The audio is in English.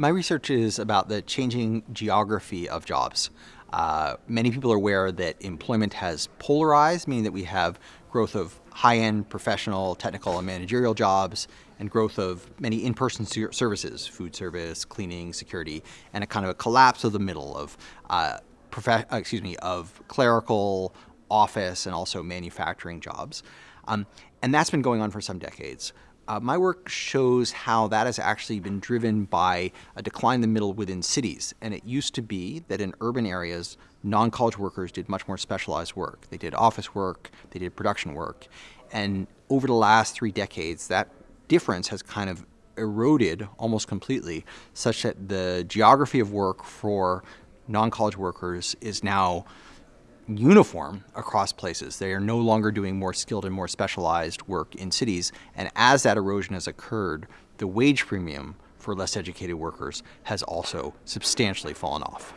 My research is about the changing geography of jobs. Uh, many people are aware that employment has polarized, meaning that we have growth of high-end professional, technical, and managerial jobs, and growth of many in-person services, food service, cleaning, security, and a kind of a collapse of the middle of, uh, uh, excuse me, of clerical, office, and also manufacturing jobs. Um, and that's been going on for some decades. Uh, my work shows how that has actually been driven by a decline in the middle within cities. And it used to be that in urban areas, non-college workers did much more specialized work. They did office work, they did production work. And over the last three decades, that difference has kind of eroded almost completely, such that the geography of work for non-college workers is now uniform across places. They are no longer doing more skilled and more specialized work in cities. And as that erosion has occurred, the wage premium for less educated workers has also substantially fallen off.